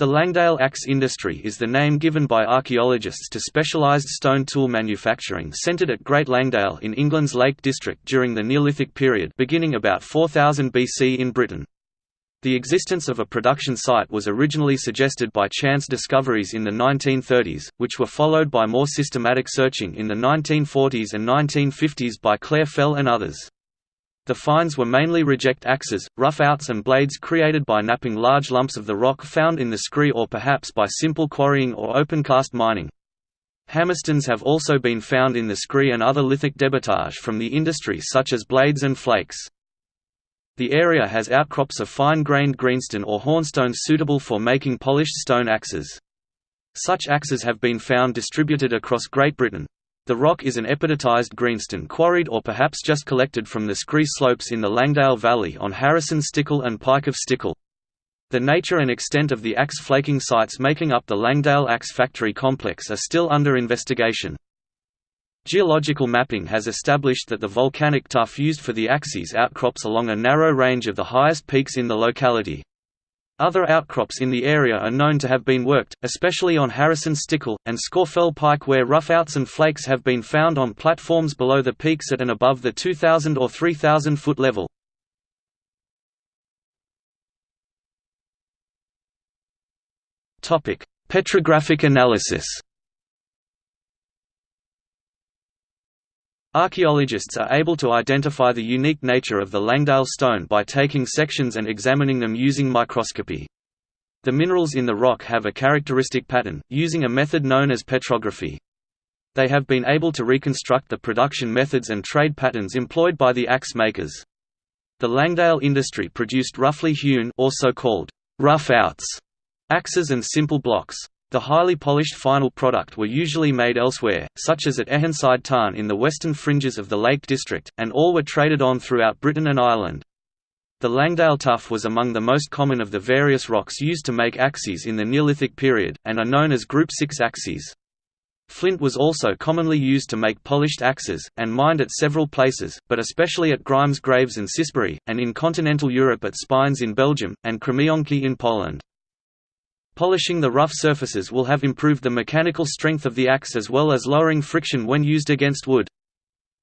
The Langdale axe industry is the name given by archaeologists to specialised stone tool manufacturing centred at Great Langdale in England's Lake District during the Neolithic period beginning about 4000 BC in Britain. The existence of a production site was originally suggested by chance discoveries in the 1930s, which were followed by more systematic searching in the 1940s and 1950s by Clare Fell and others. The finds were mainly reject axes, roughouts and blades created by knapping large lumps of the rock found in the scree or perhaps by simple quarrying or opencast mining. Hammerstones have also been found in the scree and other lithic debitage from the industry such as blades and flakes. The area has outcrops of fine-grained greenstone or hornstone suitable for making polished stone axes. Such axes have been found distributed across Great Britain, the rock is an epidotized greenstone quarried or perhaps just collected from the scree slopes in the Langdale Valley on Harrison Stickle and Pike of Stickle. The nature and extent of the axe flaking sites making up the Langdale Axe Factory complex are still under investigation. Geological mapping has established that the volcanic tuff used for the axes outcrops along a narrow range of the highest peaks in the locality. Other outcrops in the area are known to have been worked, especially on Harrison Stickle, and Scafell Pike where roughouts and flakes have been found on platforms below the peaks at and above the 2,000 or 3,000 foot level. Petrographic analysis Archaeologists are able to identify the unique nature of the Langdale stone by taking sections and examining them using microscopy. The minerals in the rock have a characteristic pattern, using a method known as petrography. They have been able to reconstruct the production methods and trade patterns employed by the axe makers. The Langdale industry produced roughly hewn also called rough outs axes and simple blocks. The highly polished final product were usually made elsewhere, such as at Ehenside Tarn in the western fringes of the Lake District, and all were traded on throughout Britain and Ireland. The Langdale tuff was among the most common of the various rocks used to make axes in the Neolithic period, and are known as Group 6 axes. Flint was also commonly used to make polished axes, and mined at several places, but especially at Grimes Graves and Cissbury, and in continental Europe at Spiennes in Belgium, and Krzemionki in Poland. Polishing the rough surfaces will have improved the mechanical strength of the axe as well as lowering friction when used against wood.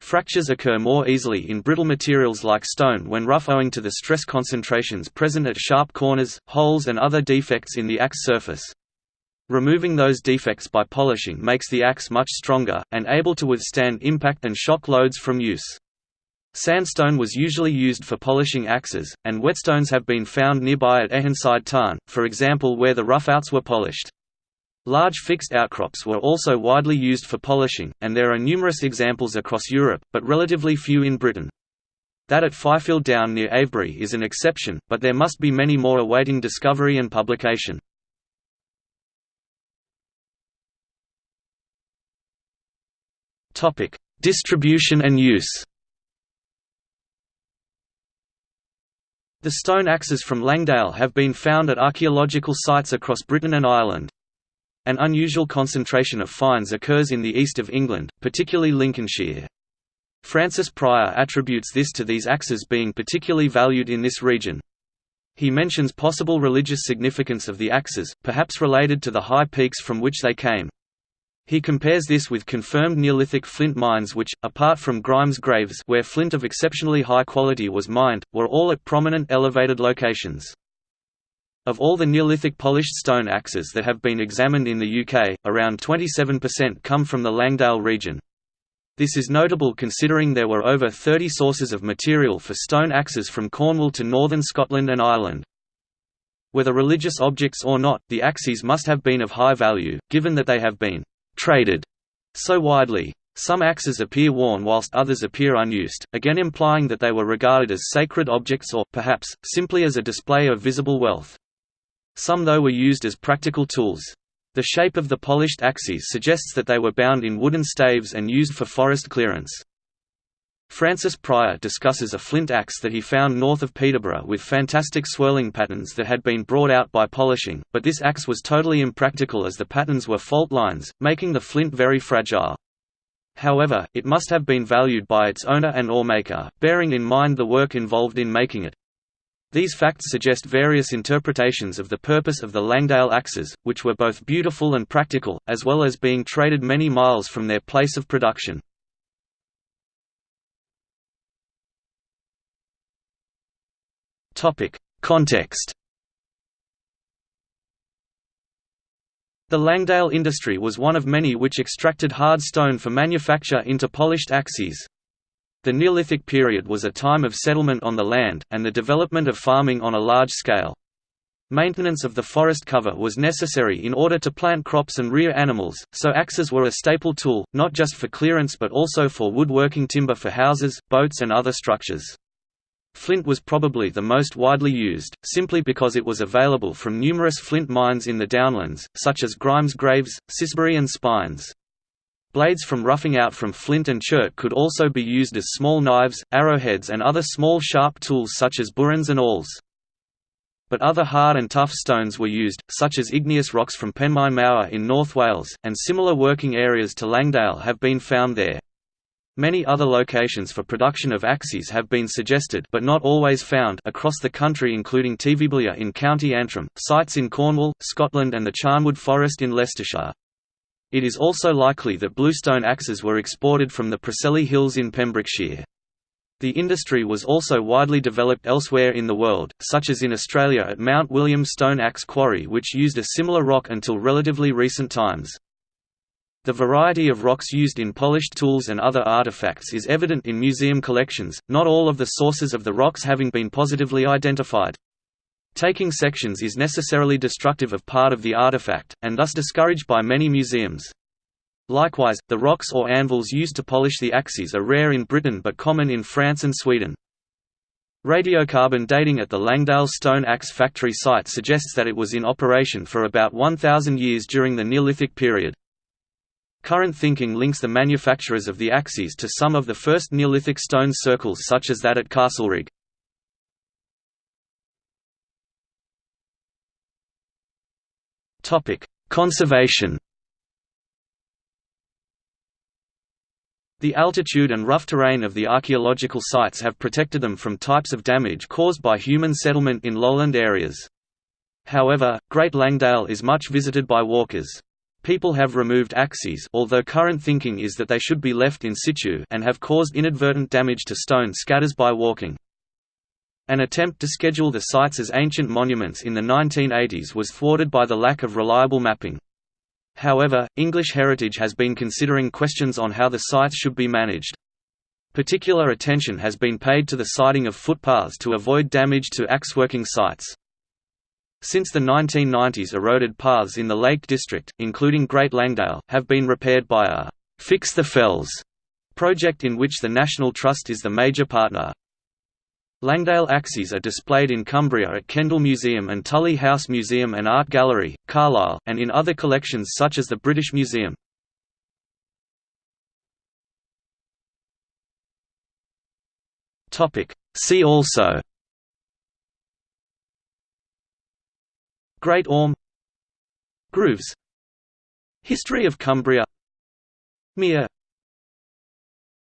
Fractures occur more easily in brittle materials like stone when rough owing to the stress concentrations present at sharp corners, holes and other defects in the axe surface. Removing those defects by polishing makes the axe much stronger, and able to withstand impact and shock loads from use. Sandstone was usually used for polishing axes, and whetstones have been found nearby at Ehenside Tarn, for example where the roughouts were polished. Large fixed outcrops were also widely used for polishing, and there are numerous examples across Europe, but relatively few in Britain. That at Fyfield Down near Avebury is an exception, but there must be many more awaiting discovery and publication. Distribution and use The stone axes from Langdale have been found at archaeological sites across Britain and Ireland. An unusual concentration of finds occurs in the east of England, particularly Lincolnshire. Francis Pryor attributes this to these axes being particularly valued in this region. He mentions possible religious significance of the axes, perhaps related to the high peaks from which they came. He compares this with confirmed Neolithic flint mines which, apart from Grimes Graves where flint of exceptionally high quality was mined, were all at prominent elevated locations. Of all the Neolithic polished stone axes that have been examined in the UK, around 27% come from the Langdale region. This is notable considering there were over 30 sources of material for stone axes from Cornwall to northern Scotland and Ireland. Whether religious objects or not, the axes must have been of high value, given that they have been traded so widely. Some axes appear worn whilst others appear unused, again implying that they were regarded as sacred objects or, perhaps, simply as a display of visible wealth. Some though were used as practical tools. The shape of the polished axes suggests that they were bound in wooden staves and used for forest clearance. Francis Pryor discusses a flint axe that he found north of Peterborough with fantastic swirling patterns that had been brought out by polishing, but this axe was totally impractical as the patterns were fault lines, making the flint very fragile. However, it must have been valued by its owner and or maker, bearing in mind the work involved in making it. These facts suggest various interpretations of the purpose of the Langdale axes, which were both beautiful and practical, as well as being traded many miles from their place of production. Context The Langdale industry was one of many which extracted hard stone for manufacture into polished axes. The Neolithic period was a time of settlement on the land, and the development of farming on a large scale. Maintenance of the forest cover was necessary in order to plant crops and rear animals, so axes were a staple tool, not just for clearance but also for woodworking timber for houses, boats and other structures. Flint was probably the most widely used, simply because it was available from numerous flint mines in the downlands, such as Grimes Graves, Cissbury and Spiennes. Blades from roughing out from flint and chert could also be used as small knives, arrowheads and other small sharp tools such as burins and awls. But other hard and tough stones were used, such as igneous rocks from Penmaen Mawr in North Wales, and similar working areas to Langdale have been found there. Many other locations for production of axes have been suggested but not always found across the country including Tievebulliagh in County Antrim, sites in Cornwall, Scotland and the Charnwood Forest in Leicestershire. It is also likely that bluestone axes were exported from the Preseli Hills in Pembrokeshire. The industry was also widely developed elsewhere in the world, such as in Australia at Mount William Stone Axe Quarry which used a similar rock until relatively recent times. The variety of rocks used in polished tools and other artifacts is evident in museum collections, not all of the sources of the rocks having been positively identified. Taking sections is necessarily destructive of part of the artifact, and thus discouraged by many museums. Likewise, the rocks or anvils used to polish the axes are rare in Britain but common in France and Sweden. Radiocarbon dating at the Langdale Stone Axe factory site suggests that it was in operation for about 1,000 years during the Neolithic period. Current thinking links the manufacturers of the axes to some of the first Neolithic stone circles such as that at Castlerigg. Conservation The altitude and rough terrain of the archaeological sites have protected them from types of damage caused by human settlement in lowland areas. However, Great Langdale is much visited by walkers. People have removed axes although current thinking is that they should be left in situ and have caused inadvertent damage to stone scatters by walking. An attempt to schedule the sites as ancient monuments in the 1980s was thwarted by the lack of reliable mapping. However, English Heritage has been considering questions on how the sites should be managed. Particular attention has been paid to the siting of footpaths to avoid damage to axe-working sites. Since the 1990s eroded paths in the Lake District, including Great Langdale, have been repaired by a «Fix the Fells» project in which the National Trust is the major partner. Langdale axes are displayed in Cumbria at Kendal Museum and Tullie House Museum and Art Gallery, Carlisle, and in other collections such as the British Museum. See also Great Orme Grooves History of Cumbria Mere